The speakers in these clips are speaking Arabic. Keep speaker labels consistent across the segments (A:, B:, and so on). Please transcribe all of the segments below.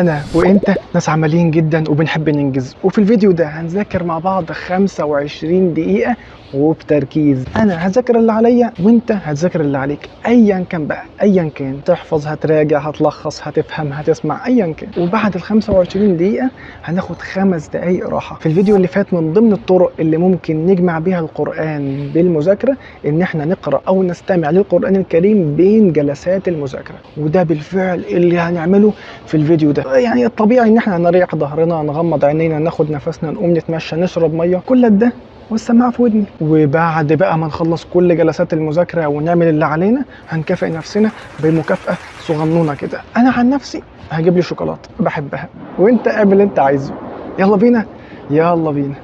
A: أنا وأنت ناس عمليين جدا وبنحب ننجز. وفي الفيديو ده هنذاكر مع بعض 25 دقيقة وبتركيز أنا هذاكر اللي عليا وأنت هتذاكر اللي عليك. ايا كان بقى ايا كان. تحفظ هتراجع هتلخص هتفهم هتسمع ايا كان. وبعد ال 25 دقيقة هناخد خمس دقايق راحة. في الفيديو اللي فات من ضمن الطرق اللي ممكن نجمع بيها القرآن بالمذاكرة إن إحنا نقرأ أو نستمع للقرآن الكريم بين جلسات المذاكرة. وده بالفعل اللي هنعمله في الفيديو ده. يعني الطبيعي إن إحنا نريح ظهرنا نغمض عينينا ناخد نفسنا نقوم نتمشى نشرب مية كل ده والسماعه في ودني. وبعد بقى ما نخلص كل جلسات المذاكرة ونعمل اللي علينا هنكافئ نفسنا بمكافأة صغنونة كده. أنا عن نفسي هجيب لي شوكولاتة بحبها وأنت اعمل اللي أنت عايزه. يلا بينا يلا بينا.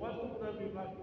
B: وتقبل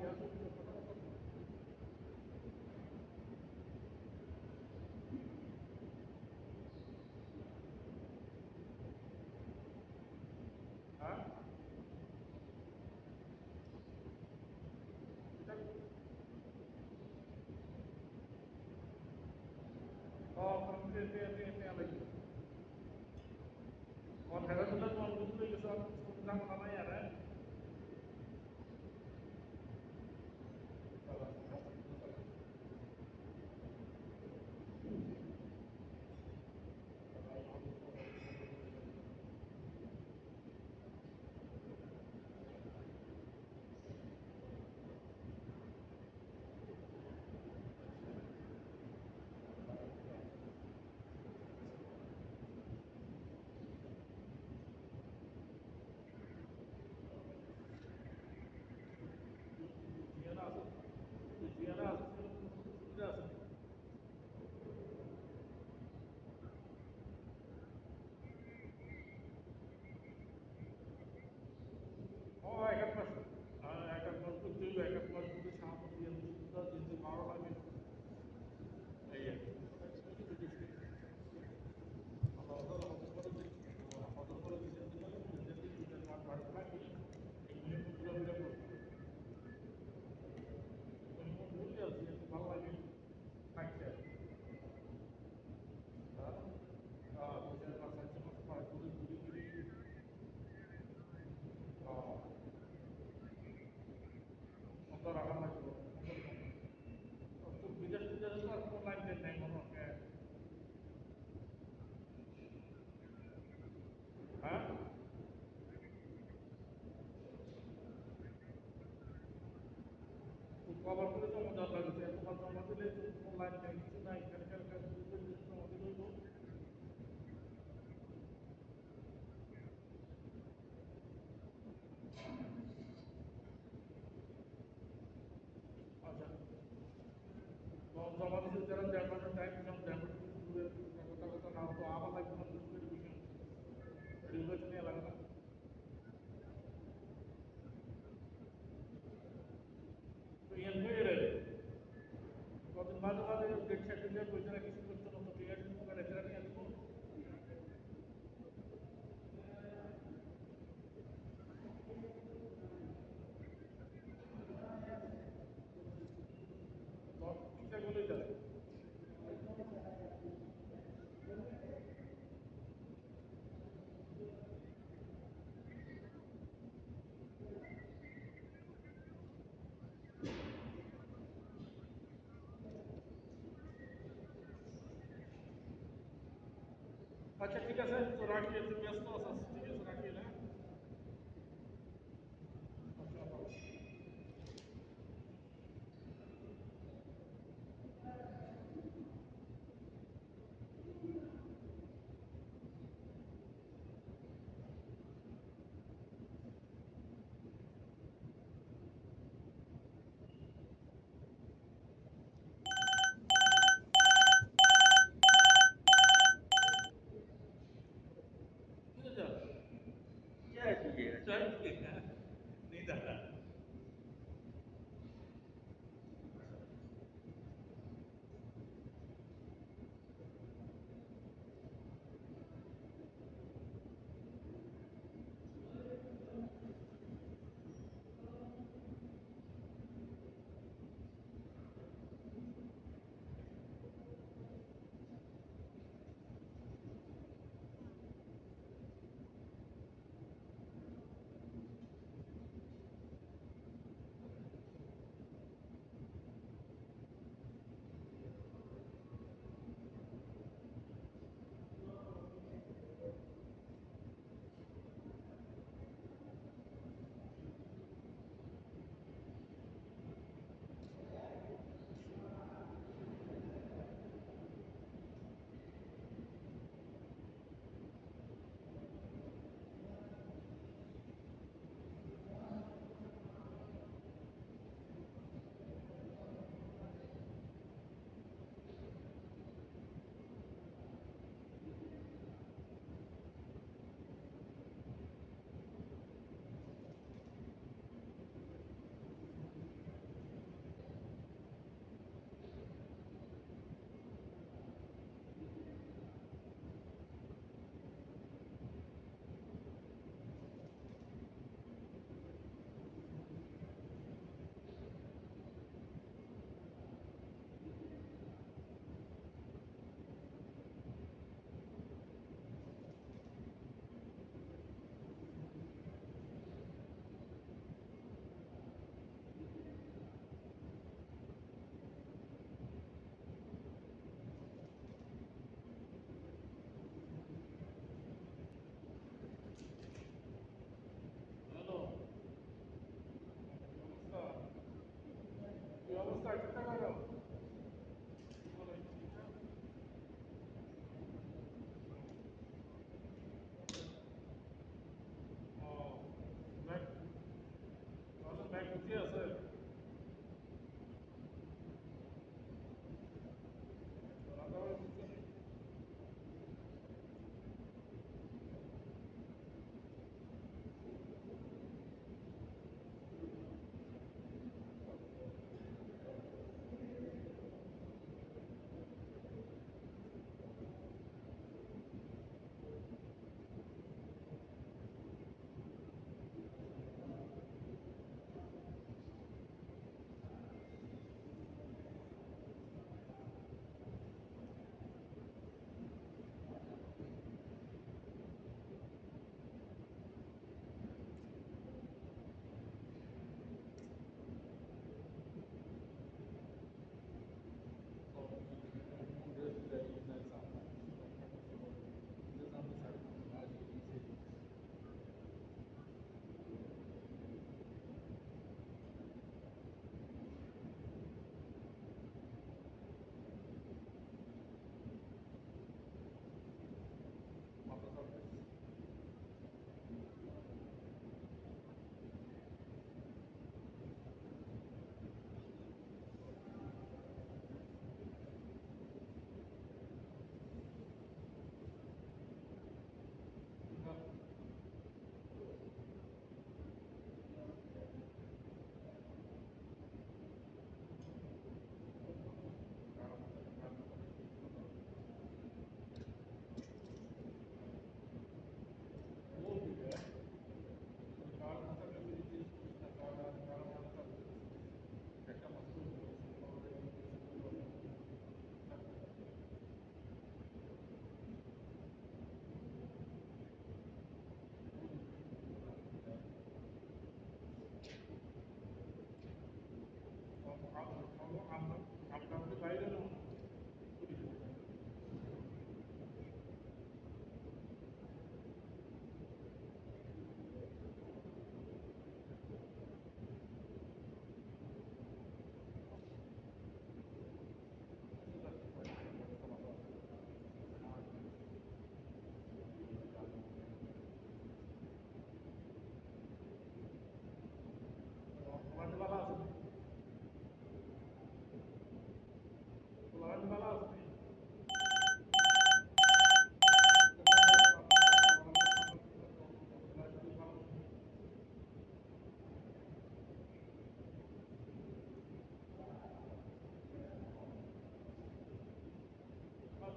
B: বাবার করে জমা দেওয়া লাগছে এখন অনলাইন ব্যাংকিং নাই Hat ja wieder seinen Vertrag jetzt. Claro que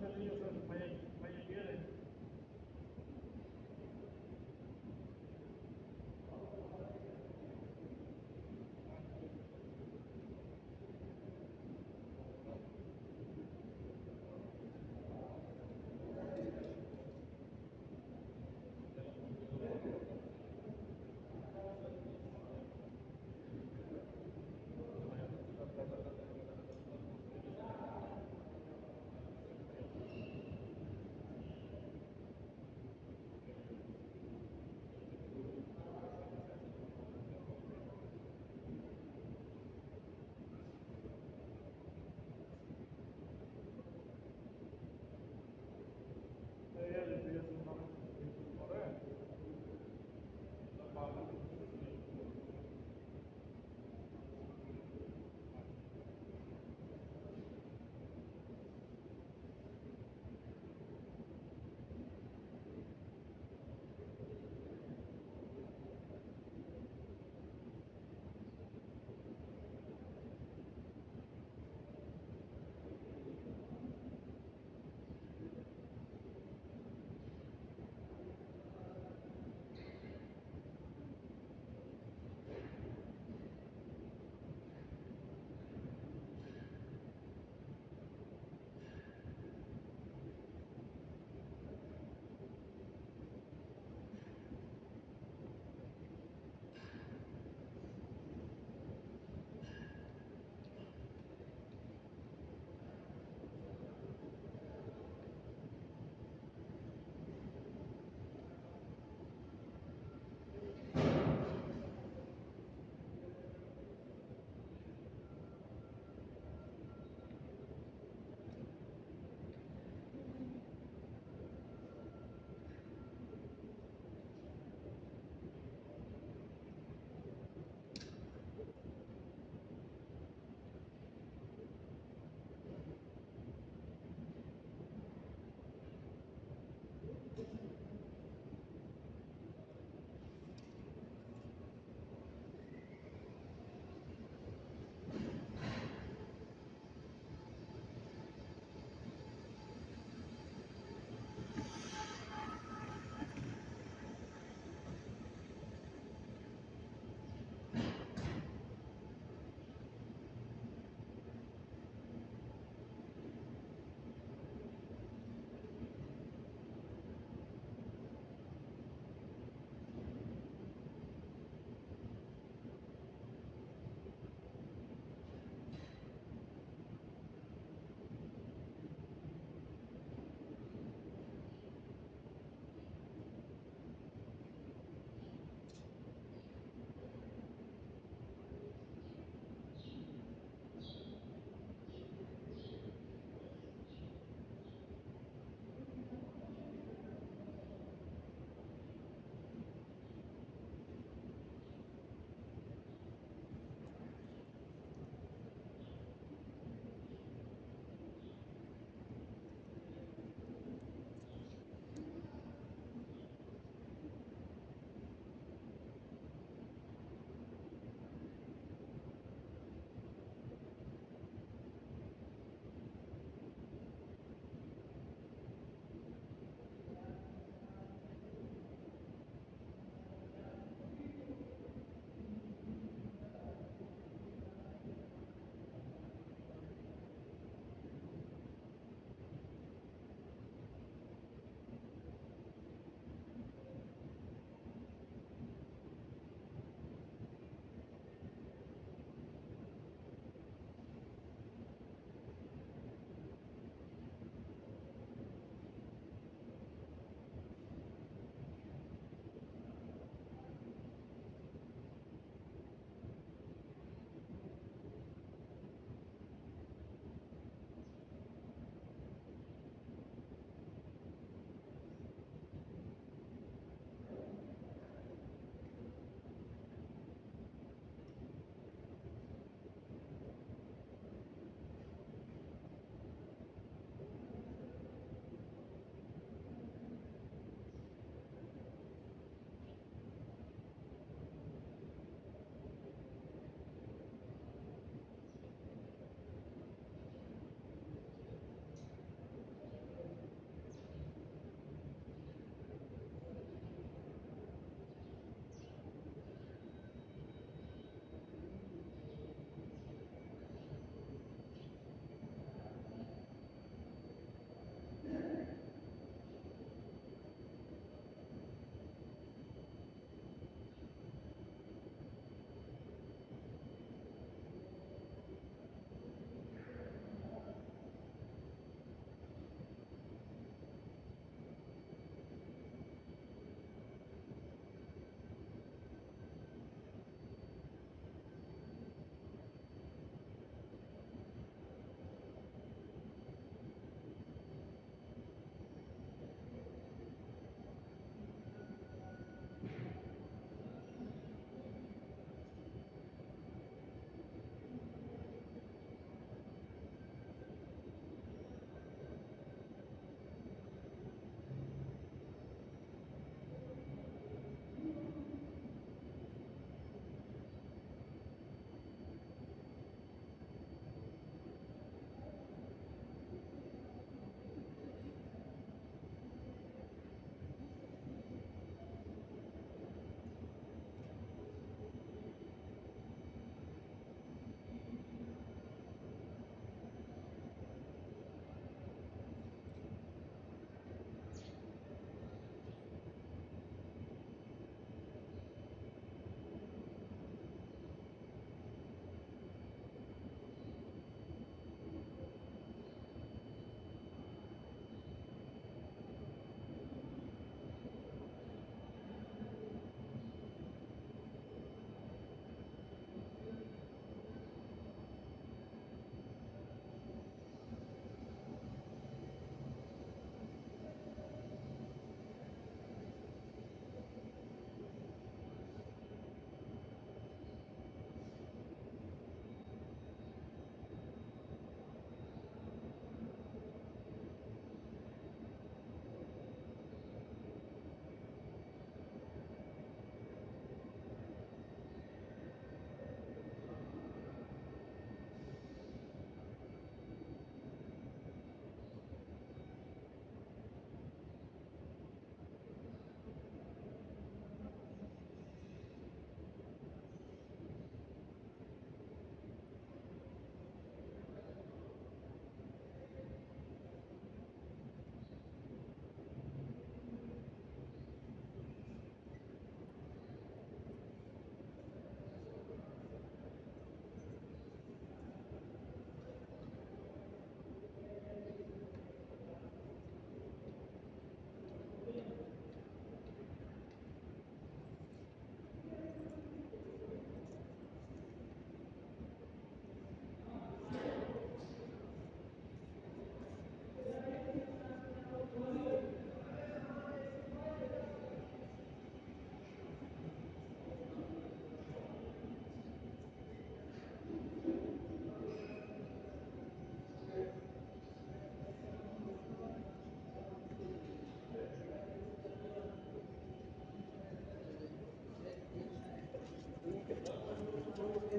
B: Monterrey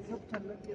B: सब ठंडक के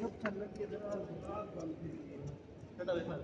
B: ਸਭ ਥੱਲੇ ਕਿਧਰ ਆ ਬੰਦ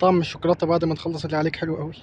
A: طعم الشوكولاتة بعد ما تخلص اللي عليك حلو قوي.